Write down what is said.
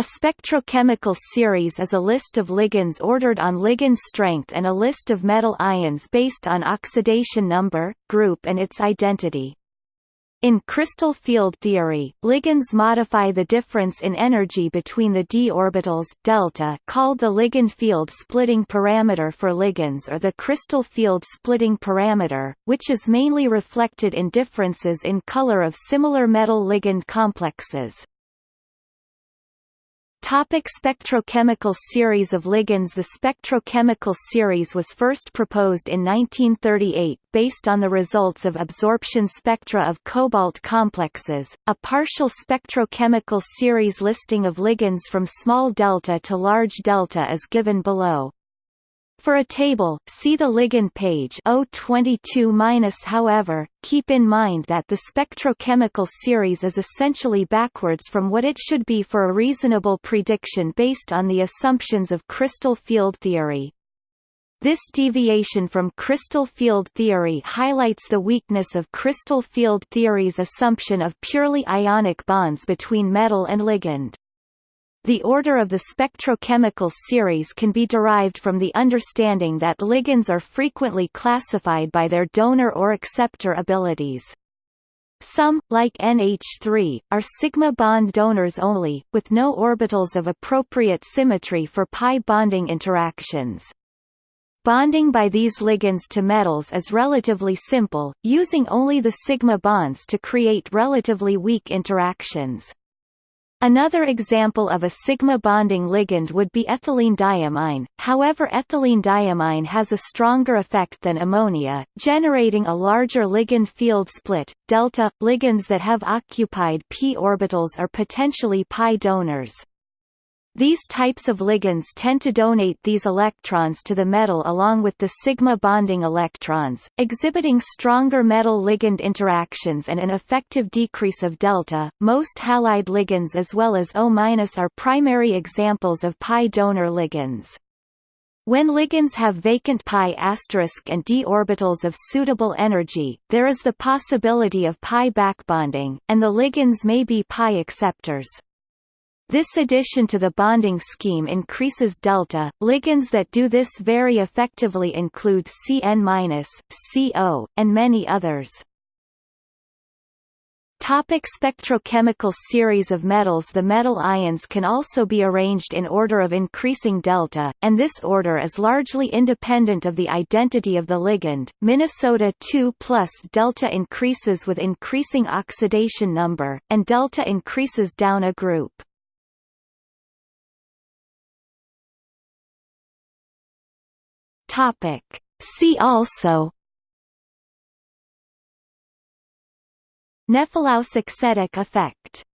A spectrochemical series is a list of ligands ordered on ligand strength and a list of metal ions based on oxidation number, group and its identity. In crystal field theory, ligands modify the difference in energy between the d orbitals delta called the ligand field splitting parameter for ligands or the crystal field splitting parameter, which is mainly reflected in differences in color of similar metal ligand complexes. Topic spectrochemical series of ligands The spectrochemical series was first proposed in 1938, based on the results of absorption spectra of cobalt complexes. A partial spectrochemical series listing of ligands from small delta to large delta is given below. For a table, see the ligand page O22-. However, keep in mind that the spectrochemical series is essentially backwards from what it should be for a reasonable prediction based on the assumptions of crystal field theory. This deviation from crystal field theory highlights the weakness of crystal field theory's assumption of purely ionic bonds between metal and ligand. The order of the spectrochemical series can be derived from the understanding that ligands are frequently classified by their donor or acceptor abilities. Some, like NH3, are sigma bond donors only, with no orbitals of appropriate symmetry for pi bonding interactions. Bonding by these ligands to metals is relatively simple, using only the sigma bonds to create relatively weak interactions. Another example of a sigma bonding ligand would be ethylene diamine, however ethylene diamine has a stronger effect than ammonia, generating a larger ligand field split. Delta ligands that have occupied p orbitals are potentially pi donors. These types of ligands tend to donate these electrons to the metal along with the sigma bonding electrons, exhibiting stronger metal-ligand interactions and an effective decrease of delta. Most halide ligands as well as O- are primary examples of pi donor ligands. When ligands have vacant pi asterisk and d orbitals of suitable energy, there is the possibility of pi backbonding, and the ligands may be pi acceptors. This addition to the bonding scheme increases delta. Ligands that do this very effectively include Cn-, CO, and many others. Topic spectrochemical series of metals The metal ions can also be arranged in order of increasing delta, and this order is largely independent of the identity of the ligand. Minnesota 2 plus delta increases with increasing oxidation number, and delta increases down a group. Topic. See also Nephelauxetic effect